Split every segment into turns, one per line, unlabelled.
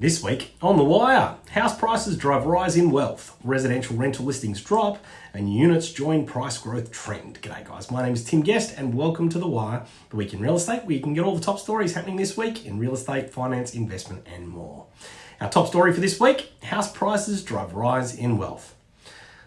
This week on The Wire, house prices drive rise in wealth, residential rental listings drop, and units join price growth trend. G'day guys, my name is Tim Guest and welcome to The Wire, the week in real estate where you can get all the top stories happening this week in real estate, finance, investment and more. Our top story for this week, house prices drive rise in wealth.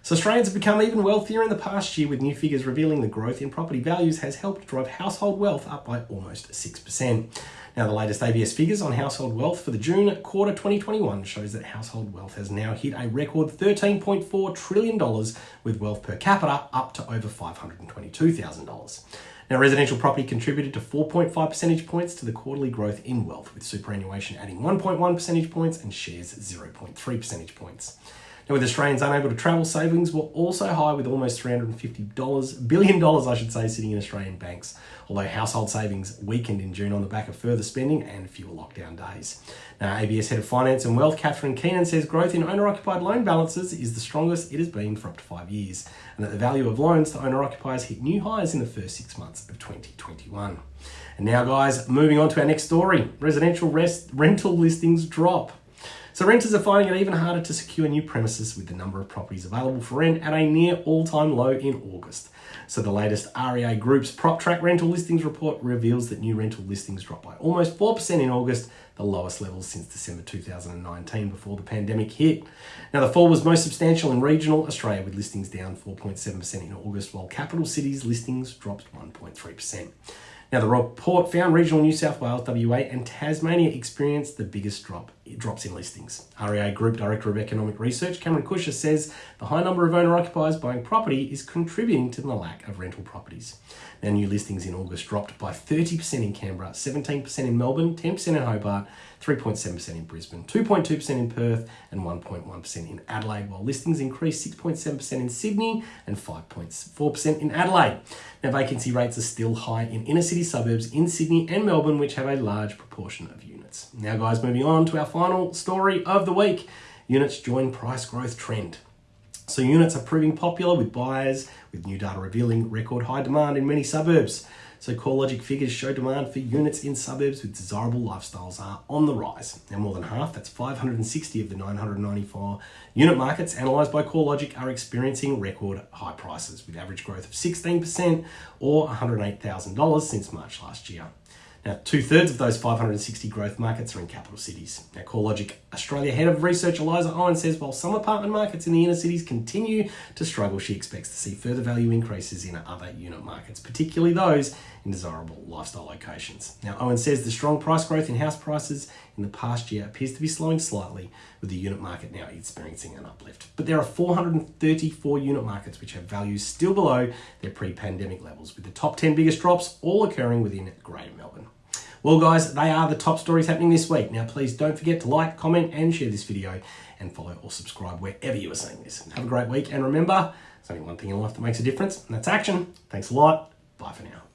So Australians have become even wealthier in the past year with new figures revealing the growth in property values has helped drive household wealth up by almost 6%. Now, the latest ABS figures on household wealth for the June quarter 2021 shows that household wealth has now hit a record $13.4 trillion, with wealth per capita up to over $522,000. Now, residential property contributed to 4.5 percentage points to the quarterly growth in wealth, with superannuation adding 1.1 percentage points and shares 0.3 percentage points. Now, with Australians unable to travel, savings were also high with almost $350 billion, I should say, sitting in Australian banks, although household savings weakened in June on the back of further spending and fewer lockdown days. Now, ABS Head of Finance and Wealth, Catherine Keenan, says growth in owner-occupied loan balances is the strongest it has been for up to five years, and that the value of loans to owner-occupiers hit new highs in the first six months of 2021. And now, guys, moving on to our next story. Residential rest, rental listings drop. So renters are finding it even harder to secure new premises with the number of properties available for rent at a near all-time low in August. So the latest REA Group's PropTrack rental listings report reveals that new rental listings dropped by almost 4% in August, the lowest levels since December 2019 before the pandemic hit. Now the fall was most substantial in regional Australia with listings down 4.7% in August while capital cities listings dropped 1.3%. Now, the report found regional New South Wales, WA, and Tasmania experienced the biggest drop drops in listings. REA Group Director of Economic Research, Cameron Kusher, says the high number of owner occupiers buying property is contributing to the lack of rental properties. Now, new listings in August dropped by 30% in Canberra, 17% in Melbourne, 10% in Hobart, 3.7% in Brisbane, 2.2% in Perth, and 1.1% in Adelaide, while listings increased 6.7% in Sydney and 5.4% in Adelaide. Now, vacancy rates are still high in inner city suburbs in Sydney and Melbourne, which have a large proportion of units. Now, guys, moving on to our final story of the week units join price growth trend. So, units are proving popular with buyers, with new data revealing record high demand in many suburbs. So CoreLogic figures show demand for units in suburbs with desirable lifestyles are on the rise. Now more than half, that's 560 of the 994 unit markets analysed by CoreLogic are experiencing record high prices with average growth of 16% or $108,000 since March last year. Now, two thirds of those 560 growth markets are in capital cities. Now, CoreLogic Australia head of research Eliza Owen says while some apartment markets in the inner cities continue to struggle, she expects to see further value increases in other unit markets, particularly those in desirable lifestyle locations. Now, Owen says the strong price growth in house prices in the past year appears to be slowing slightly, with the unit market now experiencing an uplift. But there are 434 unit markets which have values still below their pre pandemic levels, with the top 10 biggest drops all occurring within Greater Melbourne. Well, guys, they are the top stories happening this week. Now, please don't forget to like, comment, and share this video, and follow or subscribe wherever you are seeing this. Have a great week, and remember, there's only one thing in life that makes a difference, and that's action. Thanks a lot. Bye for now.